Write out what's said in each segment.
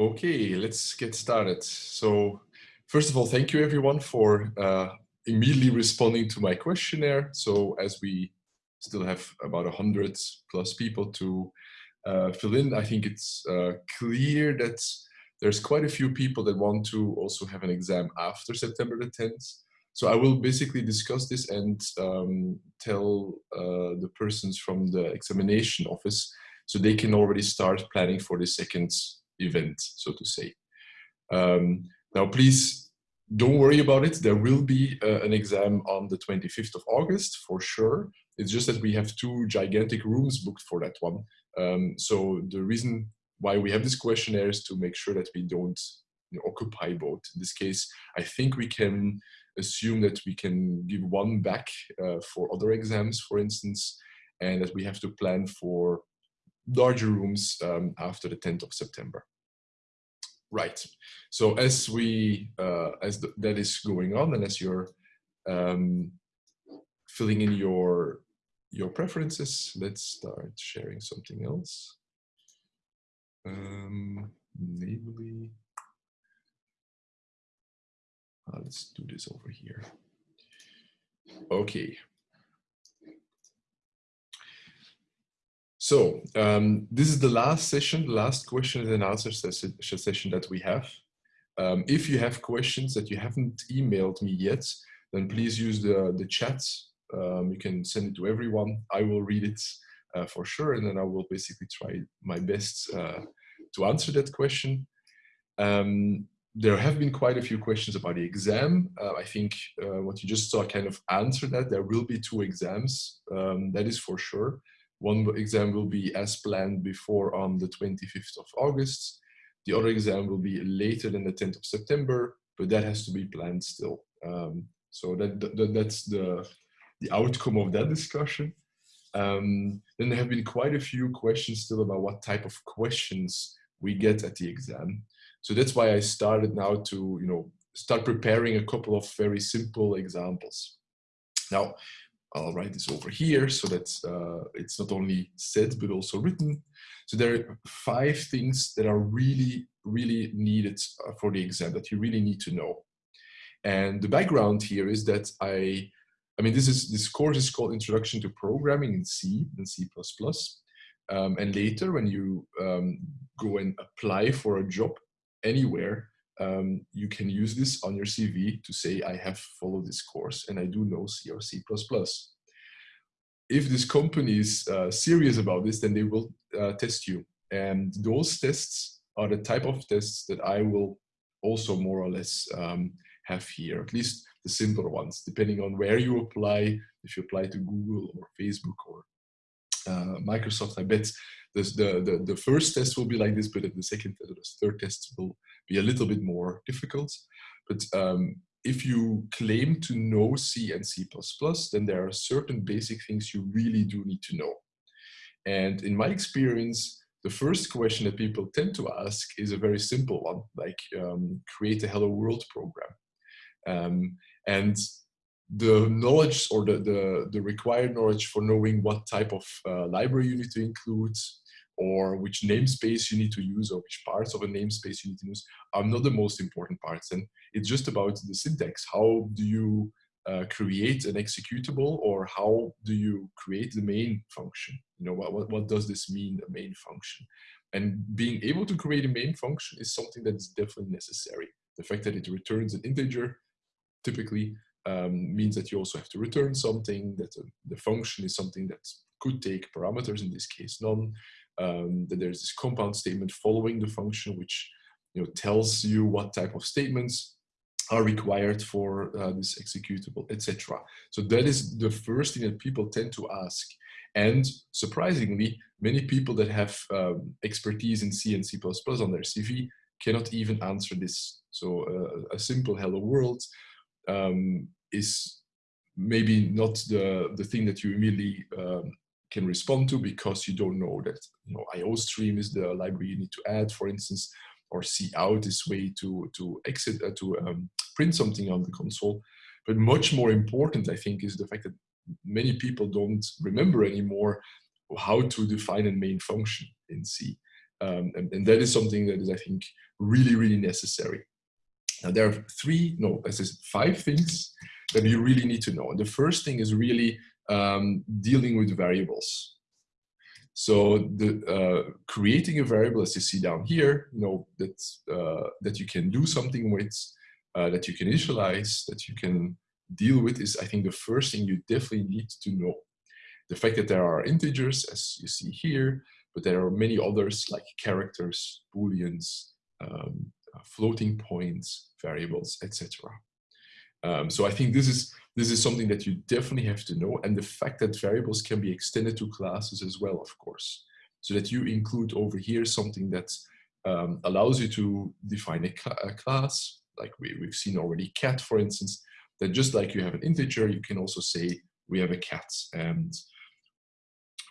Okay, let's get started. So first of all, thank you everyone for uh, immediately responding to my questionnaire. So as we still have about a hundred plus people to uh, fill in, I think it's uh, clear that there's quite a few people that want to also have an exam after September the 10th. So I will basically discuss this and um, tell uh, the persons from the examination office so they can already start planning for the second event, so to say. Um, now, please don't worry about it. There will be uh, an exam on the 25th of August for sure. It's just that we have two gigantic rooms booked for that one. Um, so the reason why we have this questionnaire is to make sure that we don't you know, occupy both. In this case, I think we can assume that we can give one back uh, for other exams, for instance, and that we have to plan for larger rooms um, after the 10th of September. Right. So as we uh, as th that is going on, and as you're um, filling in your your preferences, let's start sharing something else. Um, namely, uh, let's do this over here. Okay. So um, this is the last session, the last question and answer session that we have. Um, if you have questions that you haven't emailed me yet, then please use the, the chat. Um, you can send it to everyone. I will read it uh, for sure, and then I will basically try my best uh, to answer that question. Um, there have been quite a few questions about the exam. Uh, I think uh, what you just saw kind of answered that. There will be two exams, um, that is for sure. One exam will be as planned before on the 25th of August. The other exam will be later than the 10th of September, but that has to be planned still. Um, so that, that, that's the, the outcome of that discussion. Um, then there have been quite a few questions still about what type of questions we get at the exam. So that's why I started now to, you know, start preparing a couple of very simple examples. Now, I'll write this over here so that uh, it's not only said but also written. So there are five things that are really, really needed uh, for the exam that you really need to know. And the background here is that I, I mean, this is this course is called Introduction to Programming in C and C++. Um, and later when you um, go and apply for a job anywhere, um, you can use this on your CV to say, I have followed this course and I do know C or C++. If this company is uh, serious about this, then they will uh, test you. And those tests are the type of tests that I will also more or less um, have here, at least the simpler ones, depending on where you apply, if you apply to Google or Facebook or uh, Microsoft, I bet the, the, the first test will be like this, but the second test or the third test will be a little bit more difficult. But um, if you claim to know C and C++, then there are certain basic things you really do need to know. And in my experience, the first question that people tend to ask is a very simple one, like um, create a Hello World program. Um, and the knowledge or the, the, the, required knowledge for knowing what type of uh, library you need to include, or which namespace you need to use or which parts of a namespace you need to use are not the most important parts. And it's just about the syntax. How do you uh, create an executable or how do you create the main function? You know, what, what, what does this mean, a main function? And being able to create a main function is something that is definitely necessary. The fact that it returns an integer typically um, means that you also have to return something, that the, the function is something that could take parameters, in this case none, um, that there's this compound statement following the function which you know tells you what type of statements are required for uh, this executable, etc. So that is the first thing that people tend to ask. And surprisingly, many people that have um, expertise in C and C++ on their CV cannot even answer this. So uh, a simple hello world um, is maybe not the, the thing that you immediately um, can respond to because you don't know that you know iostream is the library you need to add, for instance, or cout is way to to exit uh, to um, print something on the console. But much more important, I think, is the fact that many people don't remember anymore how to define a main function in C. Um, and, and, that is something that is, I think, really, really necessary. Now, there are three, no, this is five things that you really need to know. And the first thing is really um, dealing with variables. So the uh, creating a variable, as you see down here, you know that uh, that you can do something with, uh, that you can initialize, that you can deal with, is I think the first thing you definitely need to know. The fact that there are integers, as you see here, but there are many others like characters, booleans, um, floating points, variables, etc. Um, so I think this is this is something that you definitely have to know, and the fact that variables can be extended to classes as well, of course, so that you include over here something that um, allows you to define a, cl a class, like we, we've seen already, cat, for instance, that just like you have an integer, you can also say we have a cat, and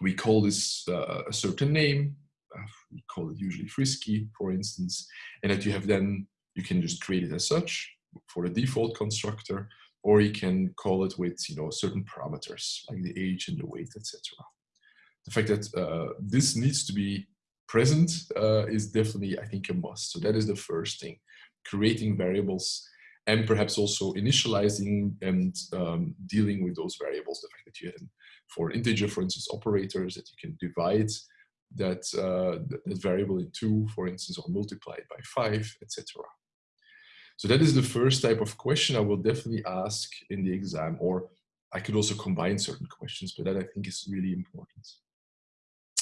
we call this uh, a certain name, uh, we call it usually frisky, for instance, and that you have then, you can just create it as such for the default constructor, or you can call it with you know certain parameters like the age and the weight, etc. The fact that uh, this needs to be present uh, is definitely, I think, a must. So that is the first thing, creating variables and perhaps also initializing and um, dealing with those variables. The fact that you have, for integer, for instance, operators that you can divide that, uh, that variable in two, for instance, or multiply it by five, etc. So that is the first type of question I will definitely ask in the exam, or I could also combine certain questions, but that I think is really important.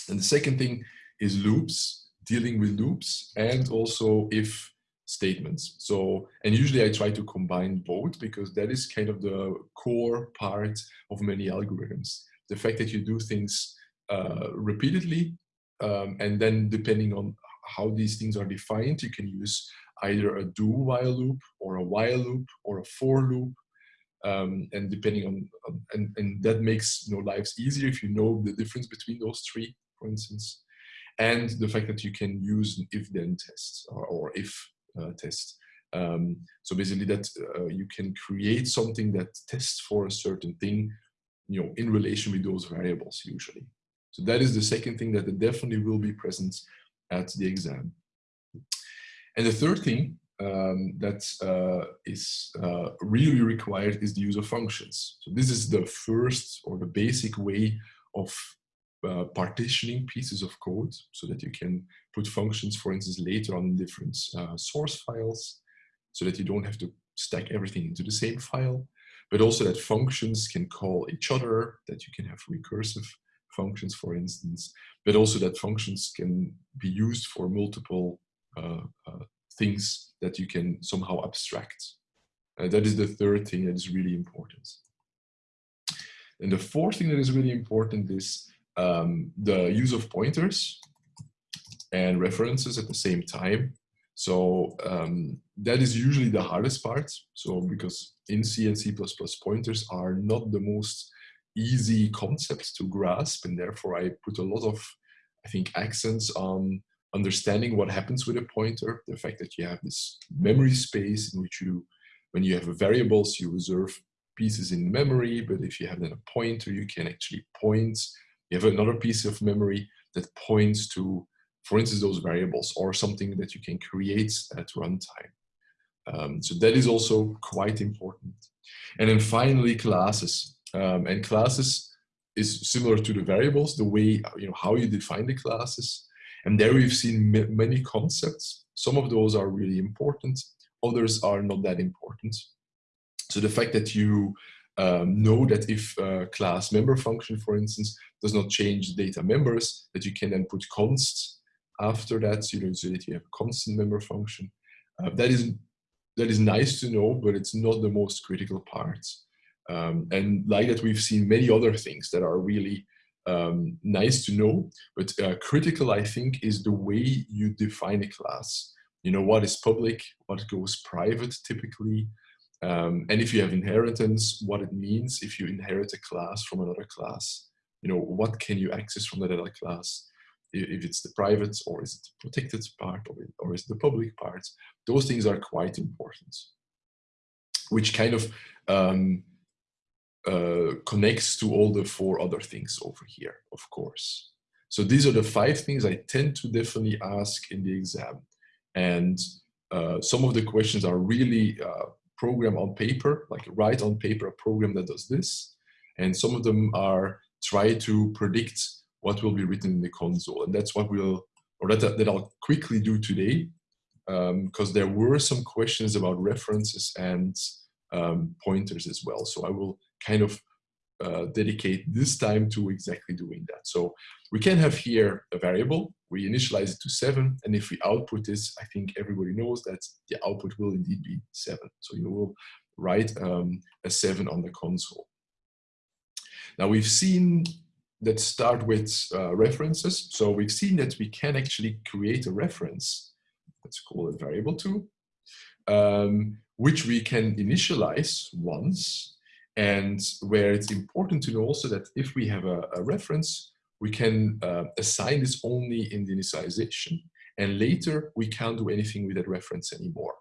And the second thing is loops, dealing with loops, and also if statements. So, and usually I try to combine both because that is kind of the core part of many algorithms. The fact that you do things uh, repeatedly, um, and then depending on how these things are defined, you can use either a do while loop or a while loop or a for loop. Um, and depending on, on, and, and that makes you know lives easier if you know the difference between those three, for instance. And the fact that you can use an if then test or, or if uh, test. Um, so basically that uh, you can create something that tests for a certain thing, you know, in relation with those variables usually. So that is the second thing that definitely will be present at the exam. And the third thing um, that uh, is uh, really required is the use of functions. So this is the first or the basic way of uh, partitioning pieces of code so that you can put functions, for instance, later on in different uh, source files so that you don't have to stack everything into the same file, but also that functions can call each other, that you can have recursive functions, for instance, but also that functions can be used for multiple uh, uh, things that you can somehow abstract. Uh, that is the third thing that is really important. And the fourth thing that is really important is um, the use of pointers and references at the same time. So um, that is usually the hardest part. So because in C and C++ pointers are not the most easy concepts to grasp and therefore I put a lot of, I think, accents on understanding what happens with a pointer, the fact that you have this memory space in which you, when you have variables, you reserve pieces in memory, but if you have then a pointer, you can actually point. You have another piece of memory that points to, for instance, those variables or something that you can create at runtime. Um, so that is also quite important. And then finally, classes. Um, and classes is similar to the variables, the way, you know, how you define the classes. And there we've seen many concepts. Some of those are really important, others are not that important. So the fact that you um, know that if class member function, for instance, does not change data members, that you can then put const after that, you know, so that you have a constant member function. Uh, that is that is nice to know, but it's not the most critical part. Um, and like that, we've seen many other things that are really um, nice to know, but uh, critical, I think, is the way you define a class. You know, what is public, what goes private typically, um, and if you have inheritance, what it means if you inherit a class from another class. You know, what can you access from that other class? If it's the private or is it the protected part or, or is it the public part? Those things are quite important, which kind of um, uh, connects to all the four other things over here, of course. So these are the five things I tend to definitely ask in the exam. And uh, some of the questions are really uh, program on paper, like write on paper a program that does this. And some of them are try to predict what will be written in the console. And that's what we'll, or that, that I'll quickly do today, because um, there were some questions about references and um, pointers as well. So I will kind of uh, dedicate this time to exactly doing that. So we can have here a variable, we initialize it to seven, and if we output this, I think everybody knows that the output will indeed be seven. So you will write um, a seven on the console. Now we've seen that start with uh, references. So we've seen that we can actually create a reference, let's call it variable two, um, which we can initialize once and where it's important to know also that if we have a, a reference, we can uh, assign this only in the initialization and later we can't do anything with that reference anymore.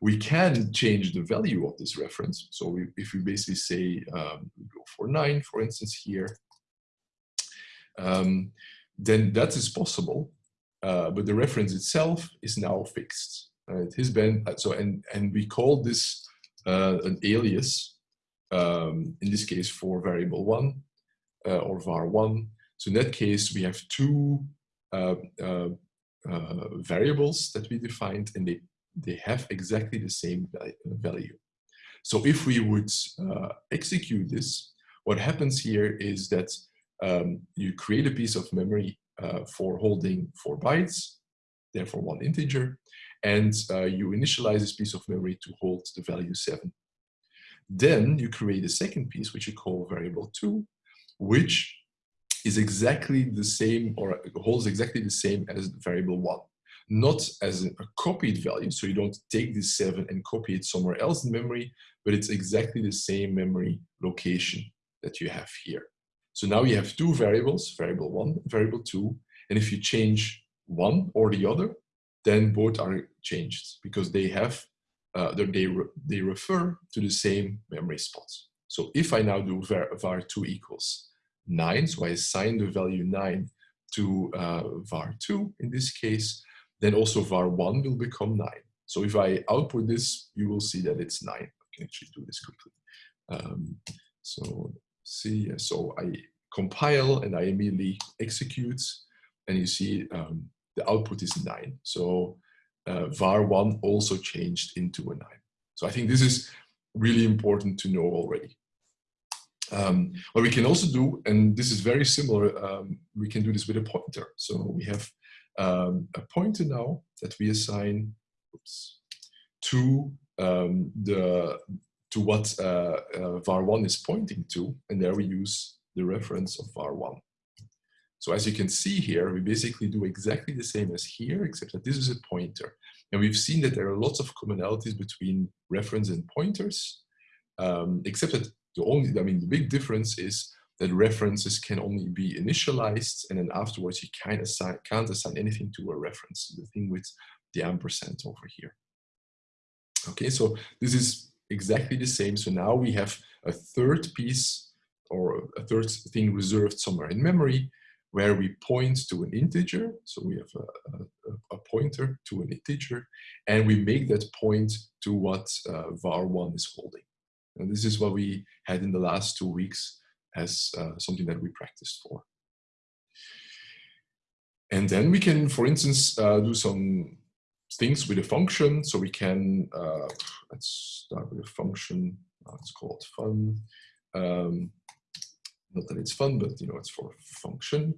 We can change the value of this reference. So we, if we basically say um, go for nine, for instance, here, um, then that is possible, uh, but the reference itself is now fixed. Uh, it has been so, and and we call this uh, an alias um, in this case for variable one uh, or var1. So in that case, we have two uh, uh, uh variables that we defined and they, they have exactly the same value. So if we would uh, execute this, what happens here is that um, you create a piece of memory uh, for holding four bytes, therefore one integer, and uh, you initialize this piece of memory to hold the value seven. Then you create a second piece, which you call variable two, which is exactly the same or holds exactly the same as variable one. Not as a copied value, so you don't take this seven and copy it somewhere else in memory, but it's exactly the same memory location that you have here. So now you have two variables, variable one, variable two, and if you change one or the other, then both are changed because they have uh, they, re they refer to the same memory spots. So if I now do var, var2 equals 9, so I assign the value 9 to uh, var2 in this case, then also var1 will become 9. So if I output this, you will see that it's 9. I can actually do this quickly. Um, so see, so I compile and I immediately execute, and you see um, the output is 9. So uh, var1 also changed into a 9. So I think this is really important to know already. Um, what we can also do, and this is very similar, um, we can do this with a pointer. So we have um, a pointer now that we assign oops, to um, the to what uh, uh, var1 is pointing to, and there we use the reference of var1. So as you can see here, we basically do exactly the same as here, except that this is a pointer. And we've seen that there are lots of commonalities between reference and pointers, um, except that the only, I mean, the big difference is that references can only be initialized and then afterwards you can't assign, can't assign anything to a reference, the thing with the ampersand over here. Okay, so this is exactly the same. So now we have a third piece or a third thing reserved somewhere in memory where we point to an integer. So we have a, a, a pointer to an integer, and we make that point to what uh, var1 is holding. And this is what we had in the last two weeks as uh, something that we practiced for. And then we can, for instance, uh, do some things with a function. So we can, uh, let's start with a function. it's called fun. Um, not that it's fun, but you know, it's for function.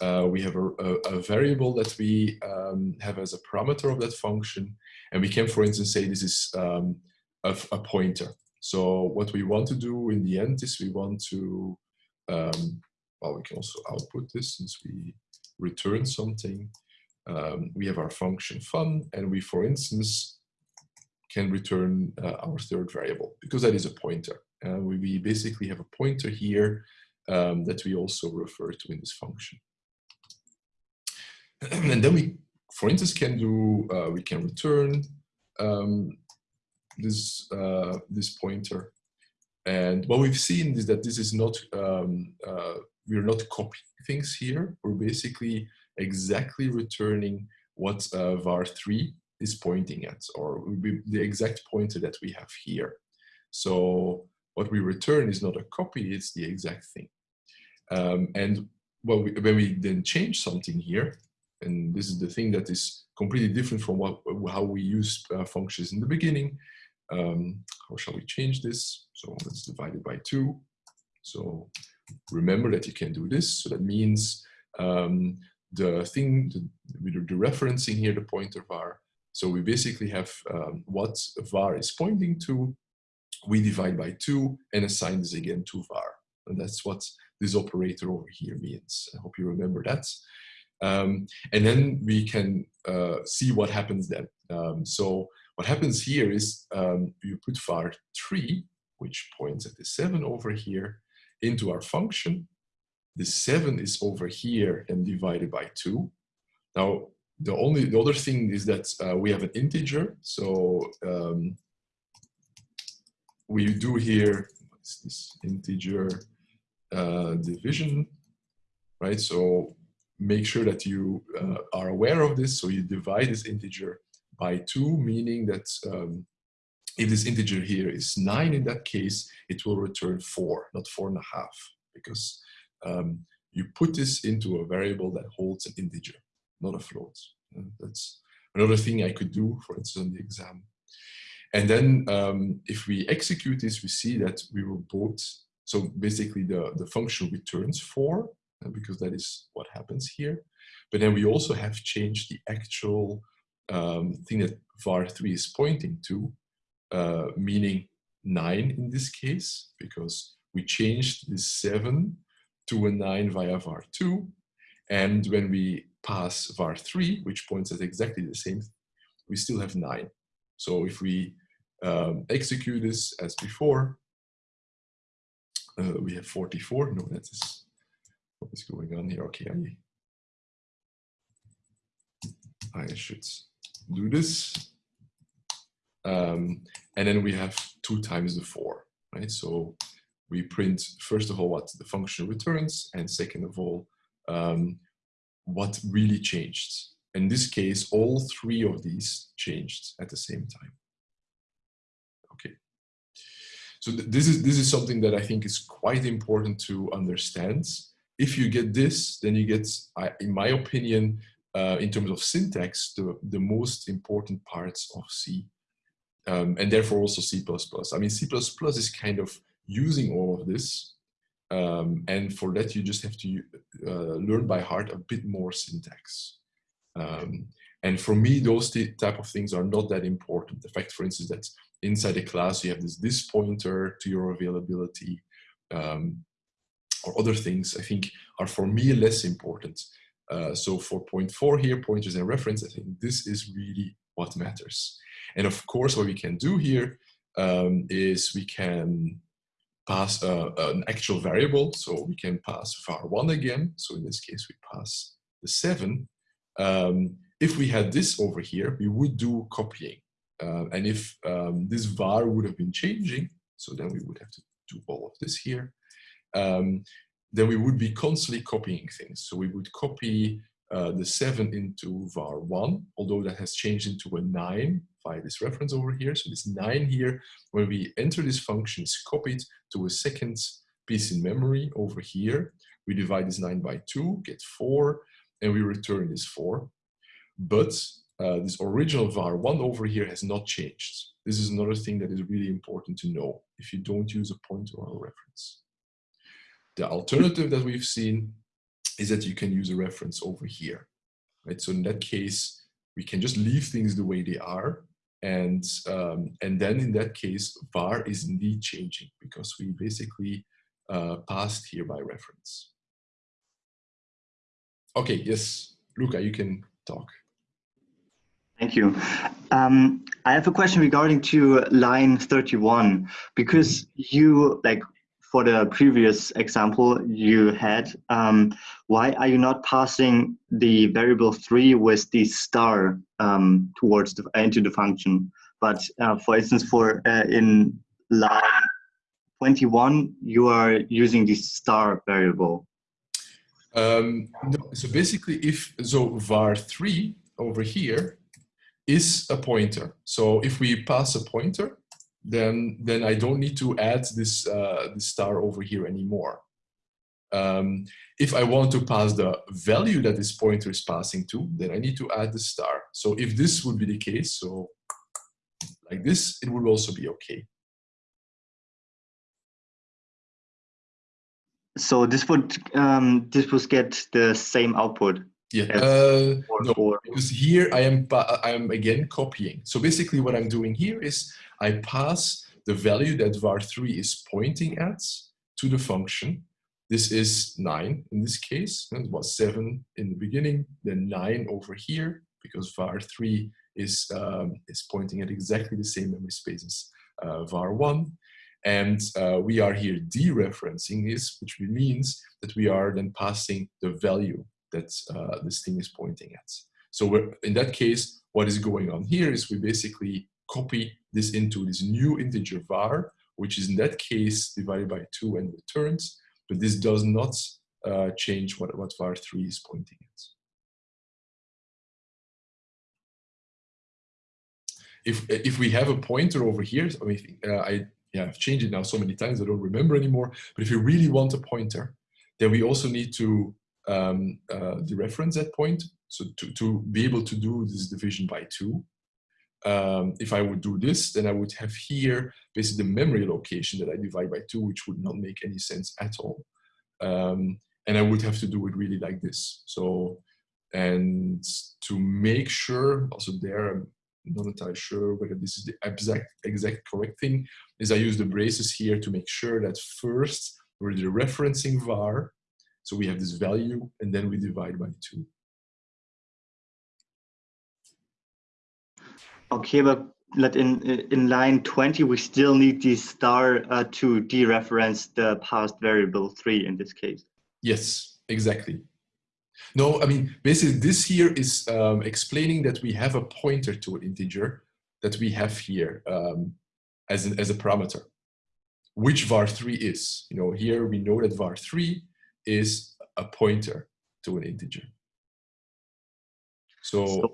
Uh, we have a, a, a, variable that we um, have as a parameter of that function. And we can, for instance, say this is um, a, a, pointer. So what we want to do in the end is we want to, um, well, we can also output this since we return something. Um, we have our function fun, and we, for instance, can return uh, our third variable because that is a pointer. Uh, we, we basically have a pointer here um, that we also refer to in this function. and then we, for instance, can do, uh, we can return um, this, uh, this pointer And what we've seen is that this is not, um, uh, we're not copying things here. We're basically exactly returning what uh, var3 is pointing at, or the exact pointer that we have here. So what we return is not a copy, it's the exact thing. Um, and well, we, when we then change something here, and this is the thing that is completely different from what how we use uh, functions in the beginning. Um, how shall we change this? So let's divide it by two. So remember that you can do this. So that means um, the thing, the, dereferencing here, the pointer var. So we basically have um, what var is pointing to. We divide by two and assign this again to var. And that's what this operator over here means. I hope you remember that. Um, and then we can uh, see what happens then. Um, so what happens here is um, you put var3, which points at the 7 over here, into our function. The 7 is over here and divided by 2. Now, the only the other thing is that uh, we have an integer. So um, we do here, this integer uh, division, right? So make sure that you uh, are aware of this. So you divide this integer by two, meaning that um, if this integer here is nine in that case, it will return four, not four and a half, because um, you put this into a variable that holds an integer, not a float. And that's another thing I could do, for instance, on the exam. And then um, if we execute this, we see that we will both, so basically the, the function returns four, uh, because that is what happens here. But then we also have changed the actual um, thing that var3 is pointing to, uh, meaning 9 in this case, because we changed this 7 to a 9 via var2. And when we pass var3, which points at exactly the same, we still have 9. So if we um, execute this as before, uh, we have 44. No, that is what is going on here. Okay, I, I should do this. Um, and then we have two times the four, right? So we print, first of all, what the function returns, and second of all, um, what really changed. In this case, all three of these changed at the same time. So th this is this is something that I think is quite important to understand. If you get this, then you get, in my opinion, uh, in terms of syntax, the, the most important parts of C. Um, and therefore also C++. I mean, C++ is kind of using all of this. Um, and for that, you just have to uh, learn by heart a bit more syntax. Um, and for me, those type of things are not that important. The fact, for instance, that inside a class, you have this, this pointer to your availability um, or other things, I think are for me less important. Uh, so for point four here, pointers and reference, I think this is really what matters. And of course, what we can do here um, is we can pass uh, an actual variable. So we can pass var1 again. So in this case, we pass the 7. Um, if we had this over here, we would do copying. Uh, and if um, this var would have been changing, so then we would have to do all of this here. Um, then we would be constantly copying things. So we would copy uh, the 7 into var1, although that has changed into a 9 via this reference over here. So this 9 here, when we enter this function, is copied to a second piece in memory over here. We divide this 9 by 2, get 4, and we return this 4. But uh, this original var1 over here has not changed. This is another thing that is really important to know if you don't use a pointer or a reference. The alternative that we've seen is that you can use a reference over here, right? So in that case, we can just leave things the way they are. And, um, and then in that case, var is indeed changing because we basically uh, passed here by reference. Okay, yes, Luca, you can talk. Thank you. Um, I have a question regarding to line 31, because you, like for the previous example you had, um, why are you not passing the variable three with the star um, towards the, into the function? But uh, for instance, for uh, in line 21, you are using the star variable. Um, no, so basically, if so, var3 over here is a pointer. So if we pass a pointer, then then I don't need to add this uh, this star over here anymore. Um, if I want to pass the value that this pointer is passing to, then I need to add the star. So if this would be the case, so like this, it would also be okay. So this would um, this would get the same output. Yeah, uh, no, because here I am I am again copying. So basically, what I'm doing here is I pass the value that var3 is pointing at to the function. This is 9 in this case. It was 7 in the beginning, then 9 over here, because var3 is, um, is pointing at exactly the same memory space as uh, var1. And uh, we are here dereferencing this, which means that we are then passing the value that uh, this thing is pointing at. So in that case, what is going on here is we basically copy this into this new integer var, which is in that case divided by 2 and returns, but this does not uh, change what, what var3 is pointing at. If, if we have a pointer over here, I mean, uh, I yeah, I've changed it now so many times I don't remember anymore. But if you really want a pointer, then we also need to um, uh, dereference that point. So to, to be able to do this division by two. Um, if I would do this, then I would have here basically the memory location that I divide by two, which would not make any sense at all. Um, and I would have to do it really like this. So, and to make sure, also there, I'm not entirely sure whether this is the exact, exact correct thing, is I use the braces here to make sure that first we're dereferencing var, so we have this value, and then we divide by two. Okay, but let in in line 20, we still need the star uh, to dereference the passed variable three in this case. Yes, exactly. No, I mean, basically this here is um, explaining that we have a pointer to an integer that we have here um, as, an, as a parameter, which var3 is. You know, here we know that var3 is a pointer to an integer. So, so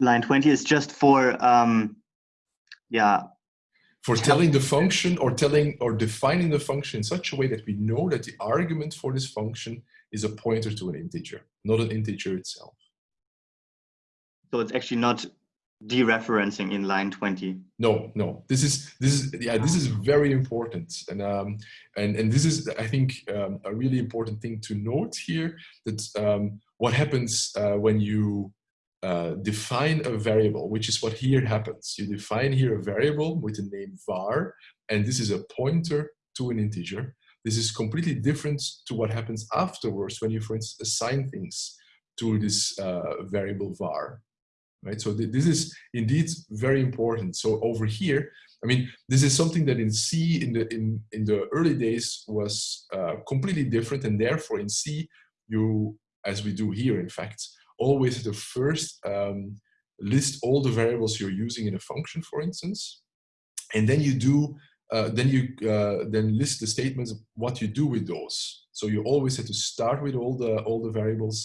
line 20 is just for, um, yeah. For telling the function or telling or defining the function in such a way that we know that the argument for this function is a pointer to an integer, not an integer itself. So it's actually not dereferencing in line 20 no no. This is this is yeah this is very important. And um and and this is i think um, a really important thing to note here that um what happens uh, when you uh, define a variable which is what here happens. You define here a variable with the name var and this is a pointer to an integer. This is completely different to what happens afterwards when you for instance assign things to this uh, variable var right? So th this is indeed very important. So over here, I mean, this is something that in C in the in in the early days was uh, completely different, and therefore in C you, as we do here, in fact, always the first um, list all the variables you're using in a function, for instance, and then you do uh, then you uh, then list the statements what you do with those. So you always have to start with all the all the variables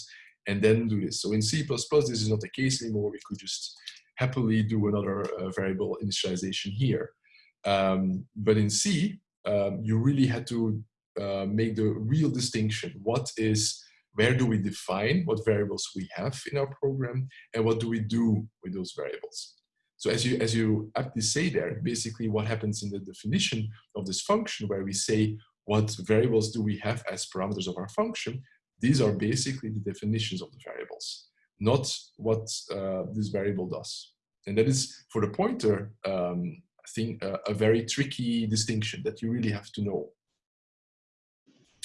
and then do this. So in C++, this is not the case anymore. We could just happily do another uh, variable initialization here. Um, but in C, um, you really had to uh, make the real distinction. What is, where do we define what variables we have in our program and what do we do with those variables? So as you, as you aptly say there, basically what happens in the definition of this function where we say what variables do we have as parameters of our function, these are basically the definitions of the variables, not what uh, this variable does. And that is, for the pointer, um, I think uh, a very tricky distinction that you really have to know.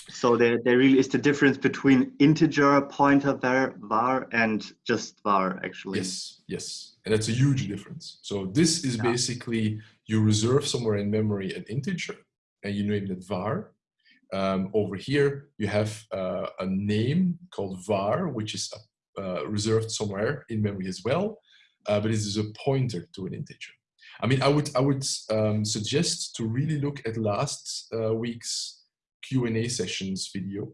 So there, there really is the difference between integer pointer var, var and just var actually. Yes, yes. And that's a huge difference. So this is yeah. basically, you reserve somewhere in memory an integer and you name it var um, over here, you have uh, a name called var, which is uh, reserved somewhere in memory as well, uh, but it is a pointer to an integer. I mean, I would I would um, suggest to really look at last uh, week's Q and A sessions video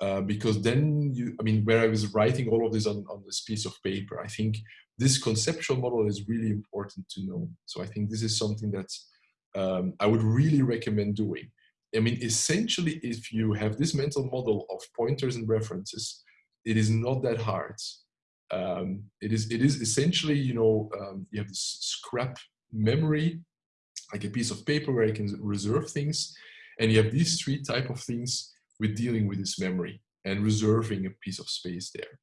uh, because then you, I mean, where I was writing all of this on on this piece of paper, I think this conceptual model is really important to know. So I think this is something that um, I would really recommend doing. I mean, essentially, if you have this mental model of pointers and references, it is not that hard. Um, it is it is essentially, you know, um, you have this scrap memory, like a piece of paper where you can reserve things, and you have these three type of things with dealing with this memory and reserving a piece of space there.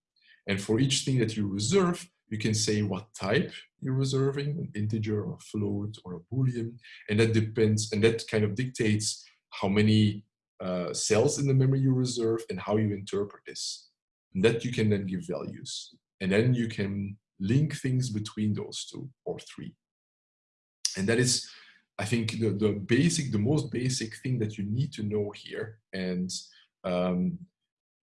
And for each thing that you reserve, you can say what type you're reserving, an integer or a float or a boolean, and that depends, and that kind of dictates how many uh, cells in the memory you reserve and how you interpret this. And that you can then give values. And then you can link things between those two or three. And that is, I think, the, the basic, the most basic thing that you need to know here. And um,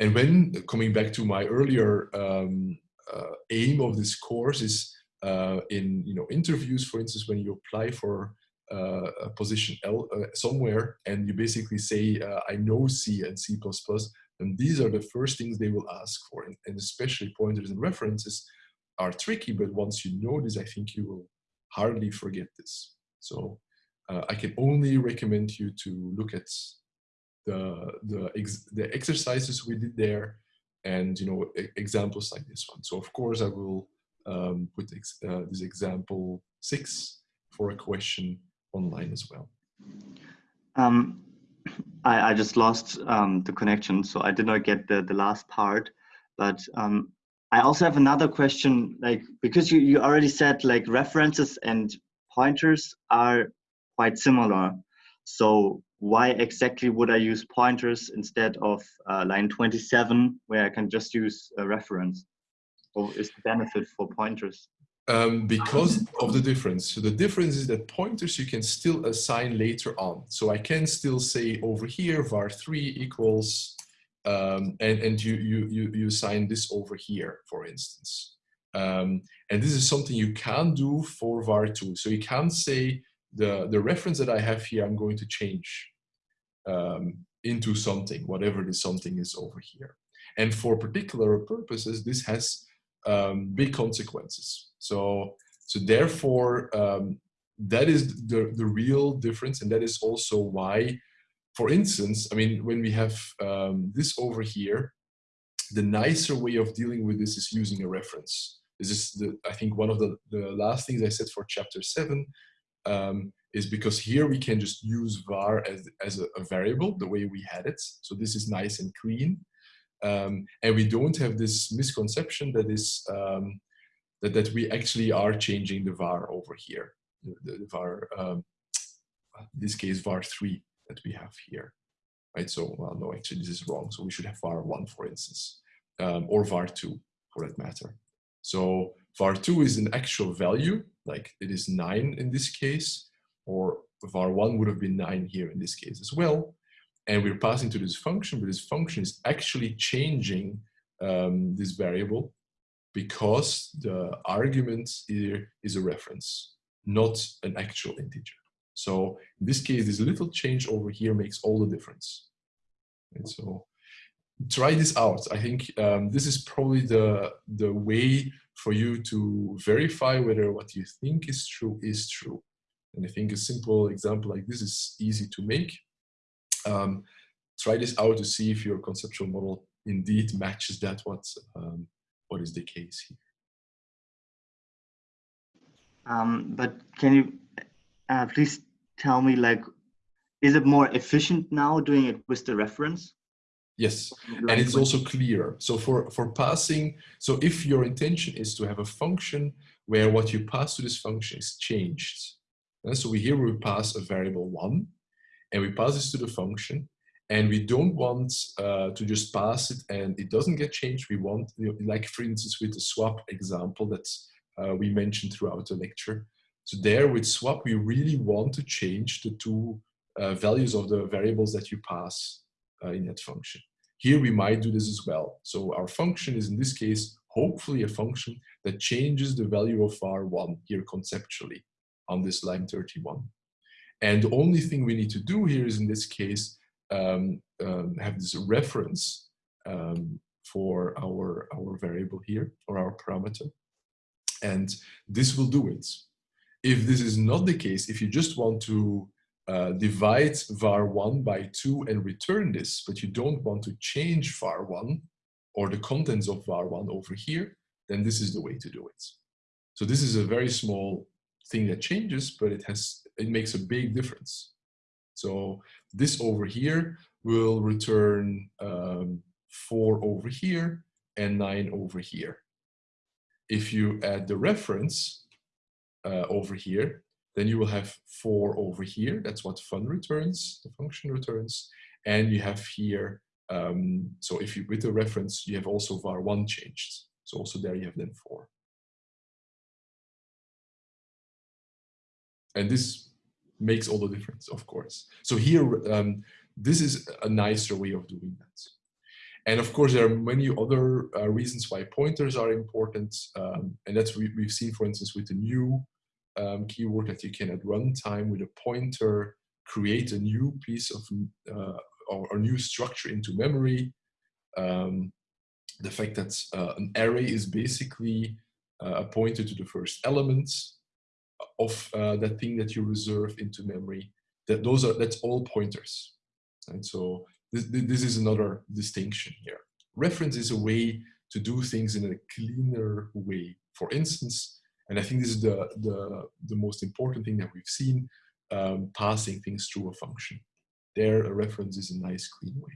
and when coming back to my earlier um, uh, aim of this course is uh, in you know interviews, for instance, when you apply for position L, uh, somewhere and you basically say, uh, I know C and C++, and these are the first things they will ask for. And, and, especially pointers and references are tricky, but once you know this, I think you will hardly forget this. So uh, I can only recommend you to look at the, the, ex the exercises we did there and you know examples like this one. So of course I will um, put ex uh, this example six for a question online as well. Um, I, I just lost um, the connection, so I did not get the, the last part. But um, I also have another question, like because you, you already said like references and pointers are quite similar. So why exactly would I use pointers instead of uh, line 27 where I can just use a reference? Or is the benefit for pointers? Um, because of the difference. So the difference is that pointers you can still assign later on. So I can still say over here var3 equals, um, and, and you, you, you, you assign this over here, for instance. Um, and this is something you can do for var2. So you can say the, the reference that I have here, I'm going to change um, into something, whatever this something is over here. And for particular purposes, this has um, big consequences. So, so therefore, um, that is the, the real difference. And that is also why, for instance, I mean, when we have um, this over here, the nicer way of dealing with this is using a reference. This is, the, I think, one of the, the last things I said for chapter seven, um, is because here we can just use var as, as a, a, variable the way we had it. So this is nice and clean. Um, and we don't have this misconception that is um, that, that we actually are changing the var over here, the, the, var, um, this case var3 that we have here. Right, so well, no, actually this is wrong. So we should have var1, for instance, um, or var2 for that matter. So var2 is an actual value, like it is 9 in this case, or var1 would have been 9 here in this case as well. And we're passing to this function, but this function is actually changing um, this variable because the argument here is a reference, not an actual integer. So in this case, this little change over here makes all the difference. And so try this out. I think um, this is probably the, the way for you to verify whether what you think is true is true. And I think a simple example like this is easy to make. Um, try this out to see if your conceptual model indeed matches that what, um, what is the case here. Um, but can you uh, please tell me like, is it more efficient now doing it with the reference? Yes, and it's also clearer. So for, for passing, so if your intention is to have a function where what you pass to this function is changed, and so we here we pass a variable one, and we pass this to the function, and we don't want uh, to just pass it and it doesn't get changed. We want, you know, like for instance, with the swap example that uh, we mentioned throughout the lecture. So there with swap, we really want to change the two uh, values of the variables that you pass uh, in that function. Here we might do this as well. So our function is in this case, hopefully a function that changes the value of R1 here conceptually on this line 31. And the only thing we need to do here is in this case, um, um, have this reference um, for our, our variable here or our parameter. And this will do it. If this is not the case, if you just want to uh, divide var1 by 2 and return this, but you don't want to change var1 or the contents of var1 over here, then this is the way to do it. So this is a very small thing that changes, but it has it makes a big difference. So this over here will return um, 4 over here and 9 over here. If you add the reference uh, over here, then you will have 4 over here. That's what fun returns, the function returns. And you have here, um, so if you, with the reference, you have also var1 changed. So also there you have then 4. And this makes all the difference, of course. So here, um, this is a nicer way of doing that. And of course, there are many other uh, reasons why pointers are important. Um, and that's we, we've seen, for instance, with the new um, keyword that you can at runtime with a pointer create a new piece of uh, or a new structure into memory. Um, the fact that uh, an array is basically uh, a pointer to the first element of uh, that thing that you reserve into memory. That those are that's all pointers. And so this, this is another distinction here. Reference is a way to do things in a cleaner way. For instance, and I think this is the, the, the most important thing that we've seen, um, passing things through a function. There, a reference is a nice, clean way.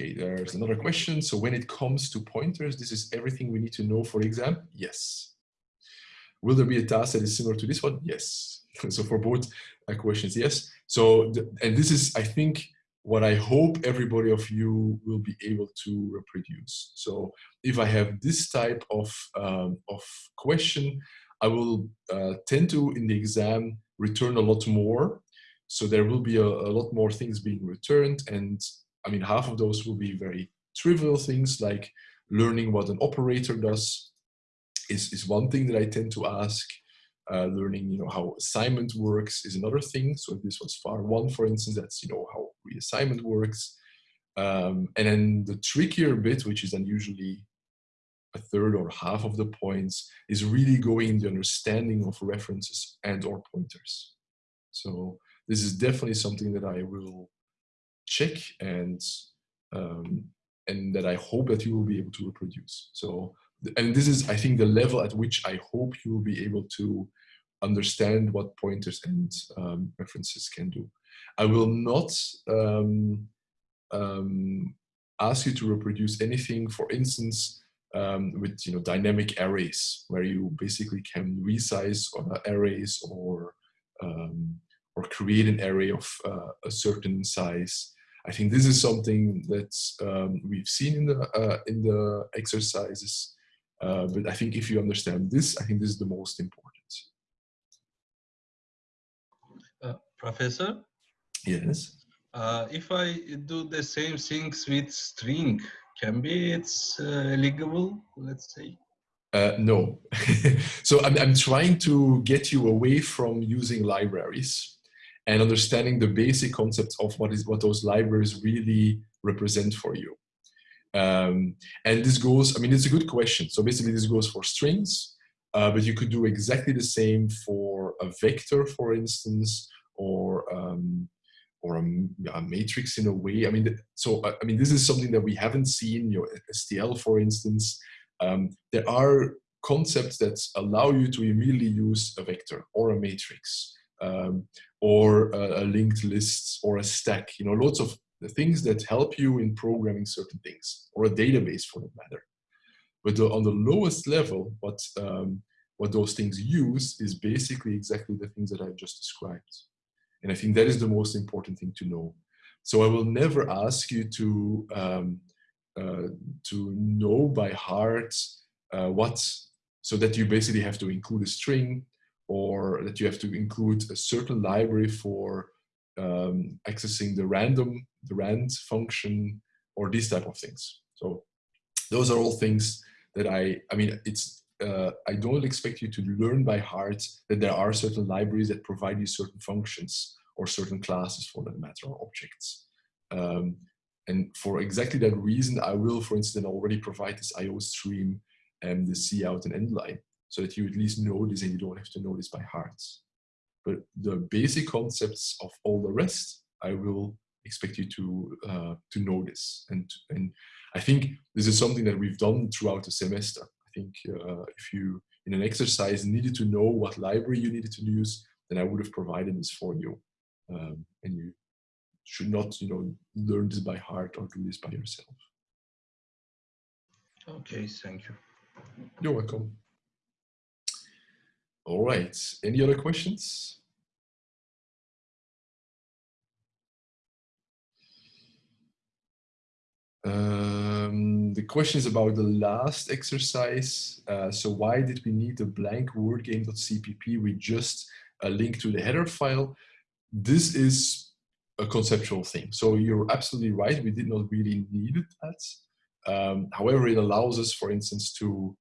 Okay, there's another question. So when it comes to pointers, this is everything we need to know for exam? Yes. Will there be a task that is similar to this one? Yes. so for both uh, questions, yes. So, the, and this is, I think, what I hope everybody of you will be able to reproduce. So if I have this type of, um, of question, I will uh, tend to, in the exam, return a lot more. So there will be a, a lot more things being returned. And I mean, half of those will be very trivial things like learning what an operator does is, is one thing that I tend to ask. Uh, learning, you know, how assignment works is another thing. So if this was var1, for instance, that's, you know, how reassignment works. Um, and then the trickier bit, which is then usually a third or half of the points, is really going in the understanding of references and or pointers. So this is definitely something that I will check and um, and that I hope that you will be able to reproduce. So and this is, I think, the level at which I hope you will be able to understand what pointers and um, references can do. I will not um, um, ask you to reproduce anything, for instance, um, with you know dynamic arrays, where you basically can resize arrays or um, or create an array of uh, a certain size. I think this is something that um, we've seen in the uh, in the exercises uh, but I think if you understand this, I think this is the most important. Uh, professor? Yes. Uh, if I do the same things with string, can be it's uh, legible, let's say? Uh, no. so I'm, I'm trying to get you away from using libraries and understanding the basic concepts of what is what those libraries really represent for you. Um, and this goes, I mean, it's a good question. So basically this goes for strings, uh, but you could do exactly the same for a vector, for instance, or um, or a, a, matrix in a way. I mean, so uh, I mean, this is something that we haven't seen. Your STL, for instance, um, there are concepts that allow you to immediately use a vector or a matrix um, or a, a, linked list or a stack. You know, lots of the things that help you in programming certain things, or a database for that matter. But the, on the lowest level, what, um, what those things use is basically exactly the things that I just described. And I think that is the most important thing to know. So I will never ask you to, um, uh, to know by heart uh, what, so that you basically have to include a string or that you have to include a certain library for um, accessing the random, the rand function, or these type of things. So those are all things that I, I mean, it's uh, I don't expect you to learn by heart that there are certain libraries that provide you certain functions or certain classes for that matter or objects. Um, and for exactly that reason, I will, for instance, already provide this iostream and the cout and end line so that you at least know this and you don't have to know this by heart. But the basic concepts of all the rest, I will expect you to uh, to know this. And and I think this is something that we've done throughout the semester. I think uh, if you in an exercise needed to know what library you needed to use, then I would have provided this for you. Um, and you should not, you know, learn this by heart or do this by yourself. Okay, thank you. You're welcome. All right, any other questions? Um, the question is about the last exercise. Uh, so why did we need a blank wordgame.cpp with just a link to the header file? This is a conceptual thing. So you're absolutely right. We did not really need that. Um, however, it allows us, for instance, to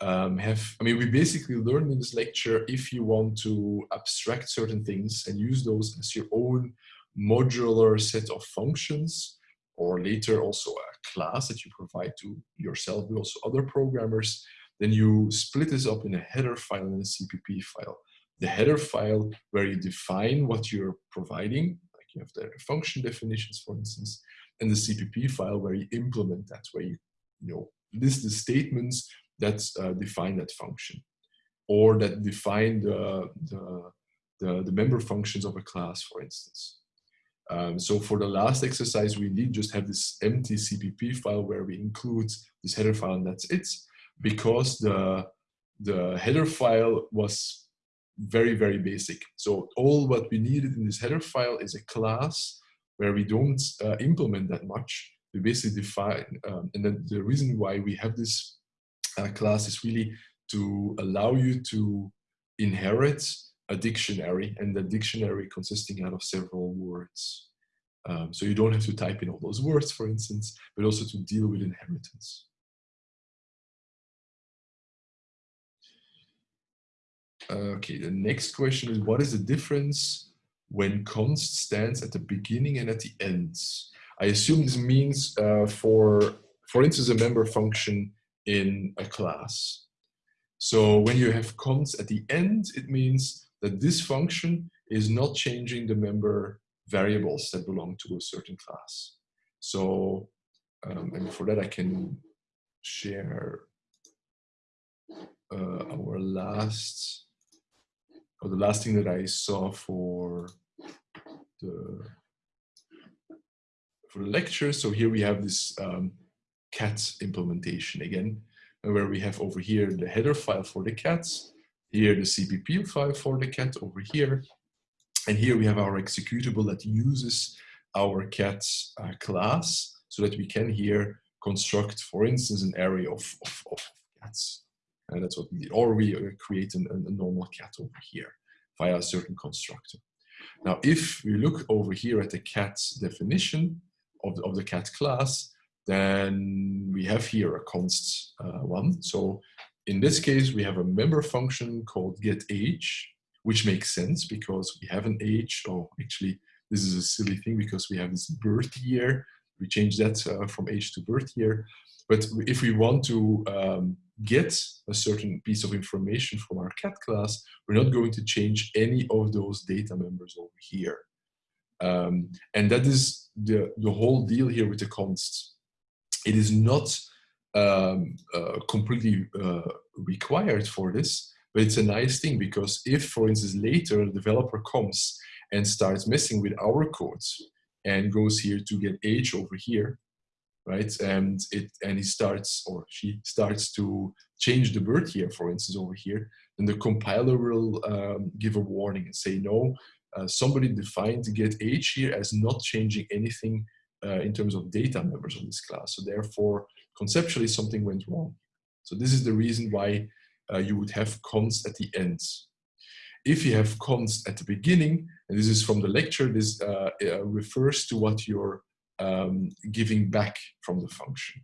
um, have, I mean, we basically learned in this lecture if you want to abstract certain things and use those as your own modular set of functions, or later also a class that you provide to yourself, but also other programmers, then you split this up in a header file and a CPP file. The header file where you define what you're providing, like you have the function definitions, for instance, and the CPP file where you implement that, where you, you know, list the statements that uh, define that function or that define the, the, the, the, member functions of a class, for instance. Um, so for the last exercise, we indeed just have this empty CPP file where we include this header file and that's it, because the, the header file was very, very basic. So all what we needed in this header file is a class where we don't uh, implement that much. We basically define, um, and then the reason why we have this uh, class is really to allow you to inherit a dictionary and the dictionary consisting out of several words. Um, so you don't have to type in all those words, for instance, but also to deal with inheritance. Okay, the next question is what is the difference when const stands at the beginning and at the end? I assume this means uh, for, for instance, a member function in a class. So when you have const at the end, it means that this function is not changing the member variables that belong to a certain class. So, um, and for that I can share uh, our last, or the last thing that I saw for the, for the lecture. So here we have this um, cat implementation again, where we have over here the header file for the cats, here the CPP file for the cat over here, and here we have our executable that uses our cat uh, class so that we can here construct, for instance, an array of, of, of cats. And that's what we did. Or we uh, create an, a normal cat over here via a certain constructor. Now, if we look over here at the cat definition of the, of the cat class, then we have here a const uh, one. So in this case, we have a member function called get age, which makes sense because we have an age. Oh, actually, this is a silly thing because we have this birth year. We change that uh, from age to birth year. But if we want to um, get a certain piece of information from our cat class, we're not going to change any of those data members over here. Um, and that is the, the whole deal here with the const it is not um, uh, completely uh, required for this, but it's a nice thing because if, for instance, later a developer comes and starts messing with our codes and goes here to get age over here, right? And it and he starts or she starts to change the birth here, for instance, over here, then the compiler will um, give a warning and say, no, uh, somebody defined get age here as not changing anything uh, in terms of data members of this class. So therefore, conceptually, something went wrong. So this is the reason why uh, you would have const at the end. If you have const at the beginning, and this is from the lecture, this uh, uh refers to what you're um, giving back from the function.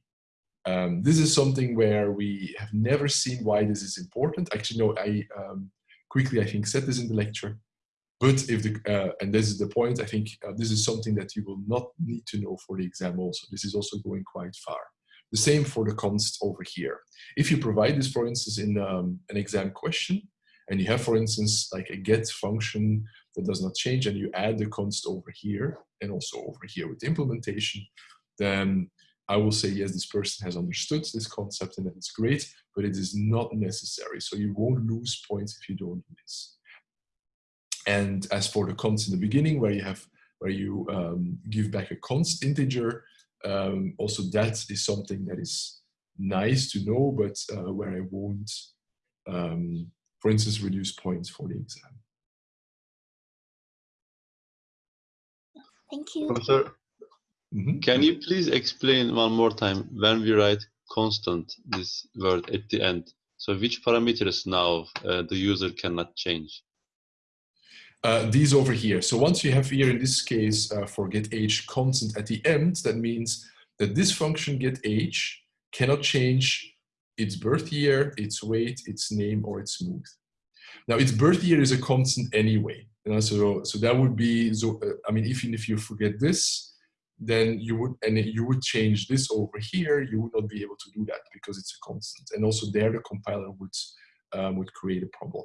Um, this is something where we have never seen why this is important. Actually, no, I um, quickly, I think, said this in the lecture. But if the, uh, and this is the point, I think uh, this is something that you will not need to know for the exam also. This is also going quite far. The same for the const over here. If you provide this, for instance, in um, an exam question, and you have, for instance, like a get function that does not change, and you add the const over here, and also over here with implementation, then I will say, yes, this person has understood this concept and that it's great, but it is not necessary. So you won't lose points if you don't do this. And as for the const in the beginning, where you have where you um, give back a const integer, um, also that is something that is nice to know, but uh, where I won't, um, for instance, reduce points for the exam. Thank you. Professor, Mm -hmm. can you please explain one more time when we write constant, this word at the end? So which parameters now uh, the user cannot change? Uh, these over here. So once you have here in this case uh, for get age constant at the end, that means that this function get age cannot change its birth year, its weight, its name, or its mood. Now its birth year is a constant anyway. You know, so, so that would be, so, uh, I mean, even if you forget this, then you would, and you would change this over here, you would not be able to do that because it's a constant. And also there the compiler would, um, would create a problem.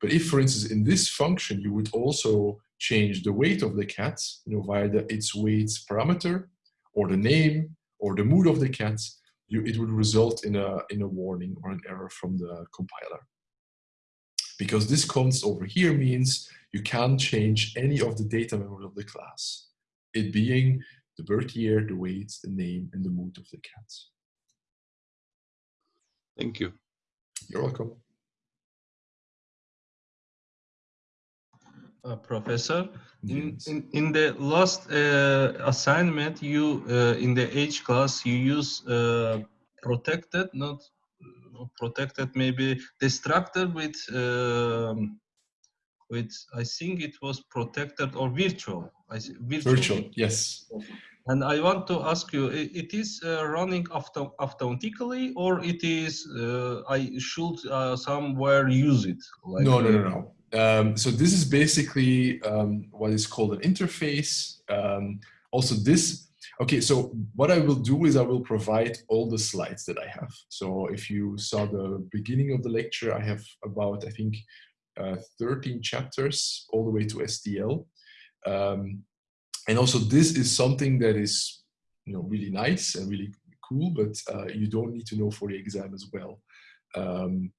But if, for instance, in this function, you would also change the weight of the cat, you know, via the its weight parameter, or the name, or the mood of the cat, you, it would result in a, in a warning or an error from the compiler. Because this const over here means you can't change any of the data memory of the class, it being the birth year, the weight, the name, and the mood of the cat. Thank you. You're welcome. Uh, professor, in, in, in the last uh, assignment, you uh, in the H class, you use uh, protected, not protected, maybe destructor with um, with I think it was protected or virtual. I see, virtual. Virtual, yes. And I want to ask you, it is uh, running auto automatically or it is uh, I should uh, somewhere use it? Like, No, no, no, no. Um, so this is basically um, what is called an interface. Um, also this, okay, so what I will do is I will provide all the slides that I have. So if you saw the beginning of the lecture, I have about, I think, uh, 13 chapters all the way to STL. Um, and also this is something that is, you know, really nice and really cool, but uh, you don't need to know for the exam as well. Um,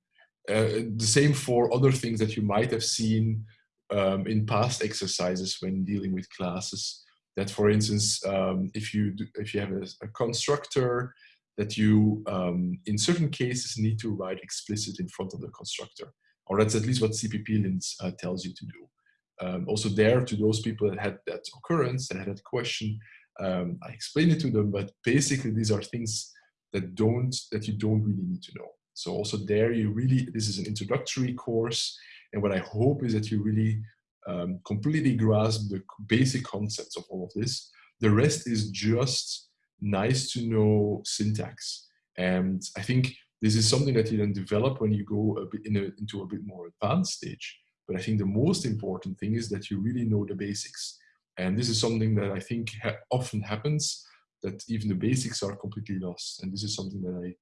uh, the same for other things that you might have seen um, in past exercises when dealing with classes. That, for instance, um, if you do, if you have a, a constructor that you, um, in certain cases, need to write explicit in front of the constructor, or that's at least what CPP-lint uh, tells you to do. Um, also there, to those people that had that occurrence, that had that question, um, I explained it to them, but basically these are things that don't, that you don't really need to know. So also there you really, this is an introductory course. And what I hope is that you really um, completely grasp the basic concepts of all of this. The rest is just nice to know syntax. And I think this is something that you then develop when you go a bit in a, into a bit more advanced stage. But I think the most important thing is that you really know the basics. And this is something that I think ha often happens, that even the basics are completely lost. And this is something that I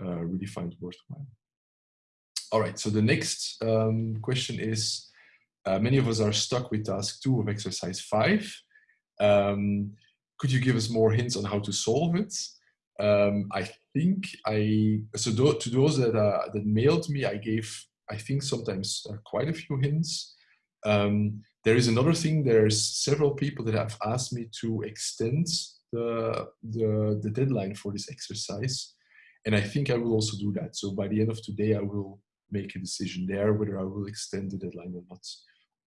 really find worthwhile. All right, so the next um, question is, uh, many of us are stuck with task two of exercise five. Um, could you give us more hints on how to solve it? Um, I think I, so th to those that, uh, that mailed me, I gave, I think sometimes uh, quite a few hints. Um, there is another thing, there's several people that have asked me to extend the, the, the deadline for this exercise. And I think I will also do that. So by the end of today, I will make a decision there whether I will extend the deadline or not.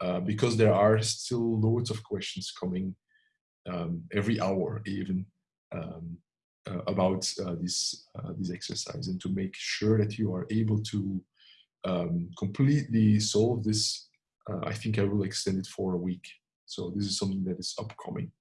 Uh, because there are still loads of questions coming um, every hour even um, uh, about uh, this, uh, this exercise and to make sure that you are able to um, completely solve this, uh, I think I will extend it for a week. So this is something that is upcoming.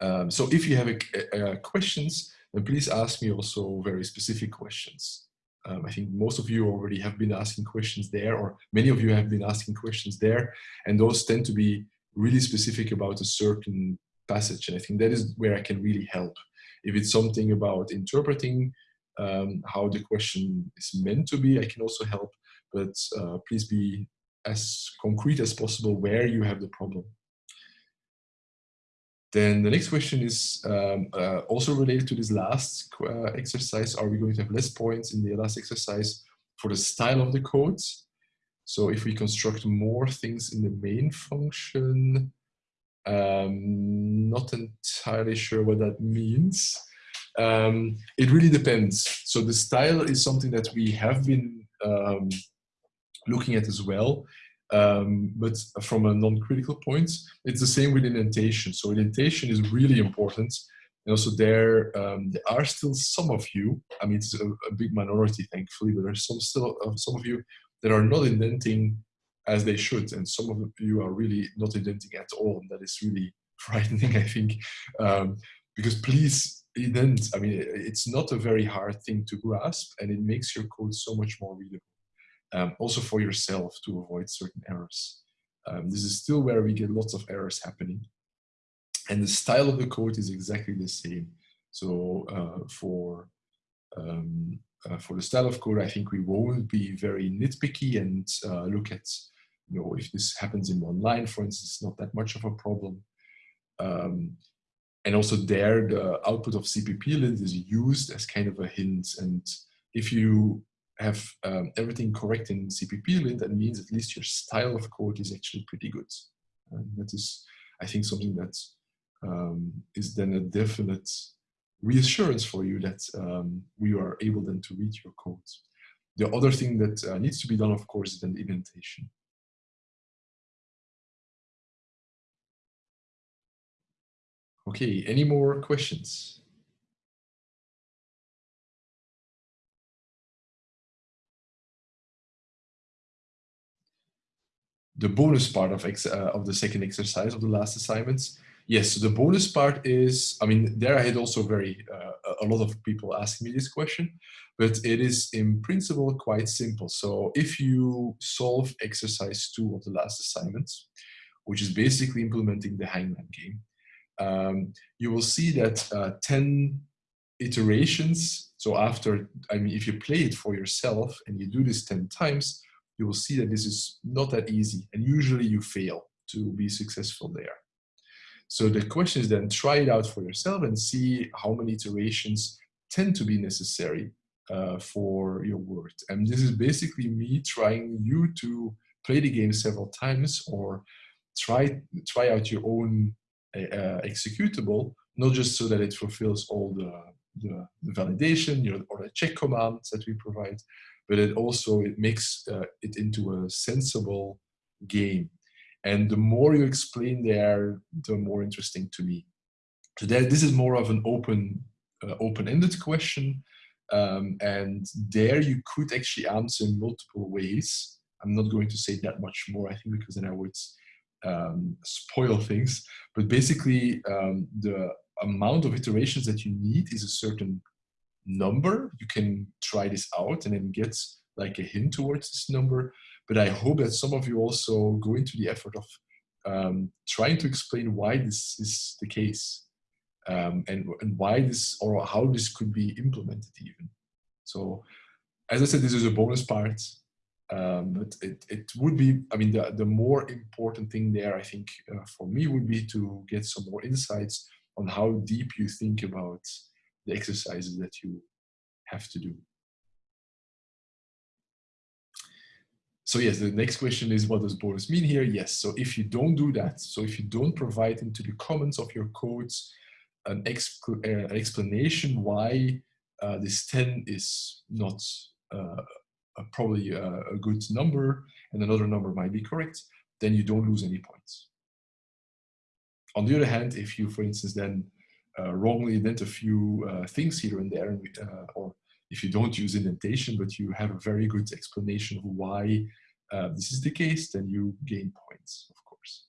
Um, so if you have a questions, then please ask me also very specific questions. Um, I think most of you already have been asking questions there, or many of you have been asking questions there, and those tend to be really specific about a certain passage. And I think that is where I can really help. If it's something about interpreting um, how the question is meant to be, I can also help, but uh, please be as concrete as possible where you have the problem. Then the next question is um, uh, also related to this last uh, exercise. Are we going to have less points in the last exercise for the style of the code? So if we construct more things in the main function, um, not entirely sure what that means. Um, it really depends. So the style is something that we have been um, looking at as well. Um, but from a non-critical point, it's the same with indentation. So indentation is really important. And also there, um, there are still some of you, I mean, it's a, a big minority, thankfully, but there's some still uh, some of you that are not indenting as they should. And some of you are really not indenting at all. And that is really frightening, I think, um, because please indent. I mean, it's not a very hard thing to grasp and it makes your code so much more readable um, also for yourself to avoid certain errors. Um, this is still where we get lots of errors happening. And the style of the code is exactly the same. So uh, for um, uh, for the style of code, I think we won't be very nitpicky and uh, look at, you know, if this happens in one line, for instance, not that much of a problem. Um, and also there, the output of cpp-lint is used as kind of a hint. And if you have um, everything correct in CPP-lint, that means at least your style of code is actually pretty good. And that is, I think, something that um, is then a definite reassurance for you that um, we are able then to read your code. The other thing that uh, needs to be done, of course, is then the indentation. Okay, any more questions? The bonus part of, ex, uh, of the second exercise of the last assignments. Yes, so the bonus part is, I mean, there I had also very, uh, a lot of people asking me this question, but it is in principle quite simple. So if you solve exercise two of the last assignments, which is basically implementing the hangman game, um, you will see that uh, 10 iterations, so after, I mean, if you play it for yourself and you do this 10 times, you will see that this is not that easy and usually you fail to be successful there. So the question is then try it out for yourself and see how many iterations tend to be necessary uh, for your word. And this is basically me trying you to play the game several times or try, try out your own uh, executable, not just so that it fulfills all the, the, the validation you know, or the check commands that we provide, but it also it makes uh, it into a sensible game. And the more you explain there, the more interesting to me. So that this is more of an open, uh, open-ended question, um, and there you could actually answer in multiple ways. I'm not going to say that much more, I think, because then I would um, spoil things. But basically, um, the amount of iterations that you need is a certain number. You can try this out and then get like a hint towards this number. But I hope that some of you also go into the effort of um, trying to explain why this is the case um, and, and why this or how this could be implemented even. So as I said, this is a bonus part. Um, but it, it would be, I mean, the, the more important thing there, I think, uh, for me would be to get some more insights on how deep you think about the exercises that you have to do. So yes, the next question is what does bonus mean here? Yes, so if you don't do that, so if you don't provide into the comments of your codes an, uh, an explanation why uh, this 10 is not uh, a, probably a, a good number and another number might be correct, then you don't lose any points. On the other hand, if you, for instance, then uh, wrongly indent a few uh, things here and there, uh, or if you don't use indentation, but you have a very good explanation of why this is the case, then you gain points, of course.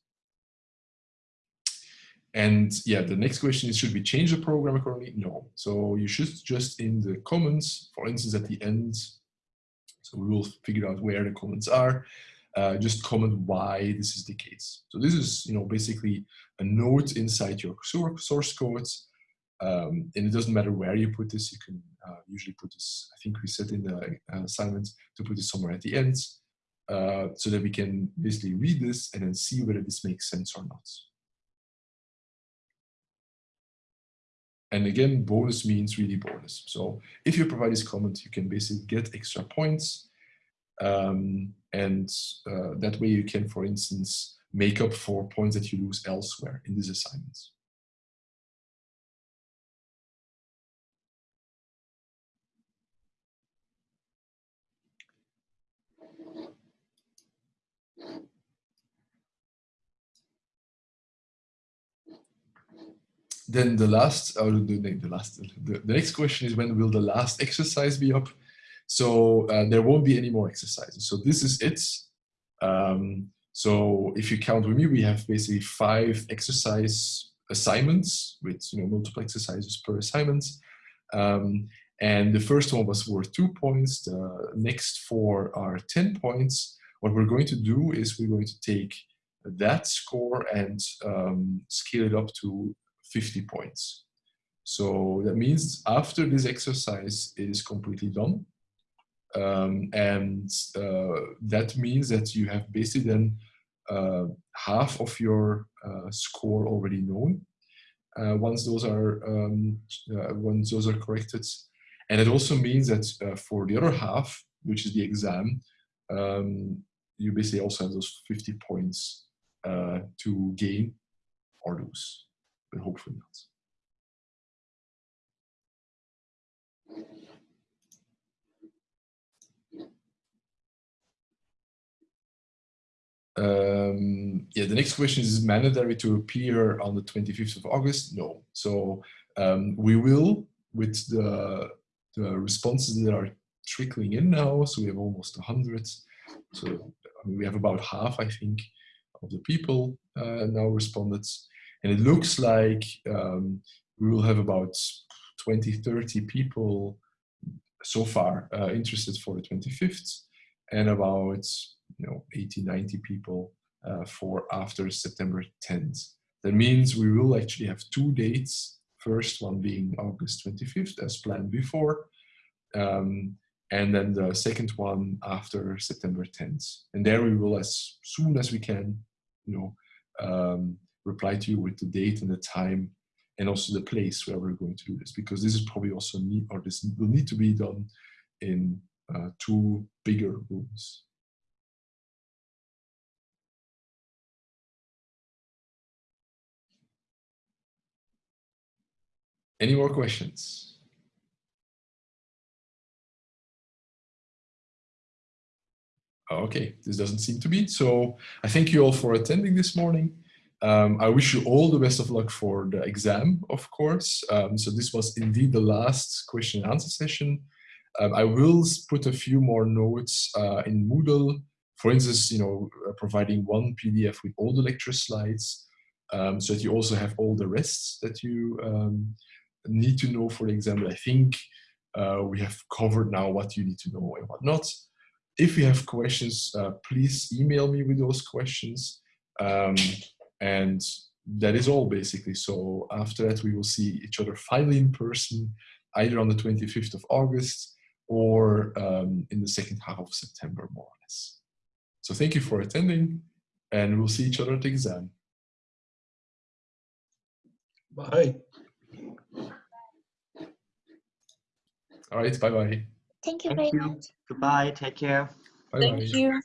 And yeah, the next question is, should we change the program accordingly? No. So you should just in the comments, for instance, at the end, so we will figure out where the comments are, uh, just comment why this is the case. So this is, you know, basically a note inside your source code. Um, and it doesn't matter where you put this, you can uh, usually put this, I think we said in the uh, assignment to put this somewhere at the end uh, so that we can basically read this and then see whether this makes sense or not. And again, bonus means really bonus. So if you provide this comment, you can basically get extra points. Um, and uh, that way you can, for instance, make up for points that you lose elsewhere in these assignments. then the last, or the, the last, the, the next question is when will the last exercise be up? So uh, there won't be any more exercises. So this is it. Um, so if you count with me, we have basically five exercise assignments with you know multiple exercises per assignment. Um, and the first one was worth two points. The next four are 10 points. What we're going to do is we're going to take that score and um, scale it up to 50 points. So that means after this exercise is completely done, um, and uh, that means that you have basically then uh, half of your uh, score already known uh, once those are um, uh, once those are corrected, and it also means that uh, for the other half, which is the exam, um, you basically also have those 50 points to gain or lose but hopefully not. Um, yeah, the next question is, is mandatory to appear on the 25th of August? No. So um, we will with the, the responses that are trickling in now. So we have almost 100. So I mean, we have about half, I think, of the people uh, now responded. And it looks like um, we will have about 20, 30 people so far uh, interested for the 25th and about you know 80, 90 people uh, for after September 10th. That means we will actually have two dates, first one being August 25th as planned before, um, and then the second one after September 10th. And there we will, as soon as we can, you know, um, reply to you with the date and the time and also the place where we're going to do this because this is probably also need or this will need to be done in uh, two bigger rooms. Any more questions? Okay, this doesn't seem to be. So I thank you all for attending this morning. Um, I wish you all the best of luck for the exam, of course. Um, so this was indeed the last question and answer session. Um, I will put a few more notes uh, in Moodle. For instance, you know, uh, providing one PDF with all the lecture slides, um, so that you also have all the rest that you um, need to know for the exam. I think uh, we have covered now what you need to know and what not. If you have questions, uh, please email me with those questions. Um, and that is all basically. So after that, we will see each other finally in person, either on the 25th of August or um, in the second half of September, more or less. So thank you for attending and we'll see each other at the exam. Bye. All right, bye-bye. Thank you Thank very you. much. Goodbye. Take care. Bye-bye. Thank you.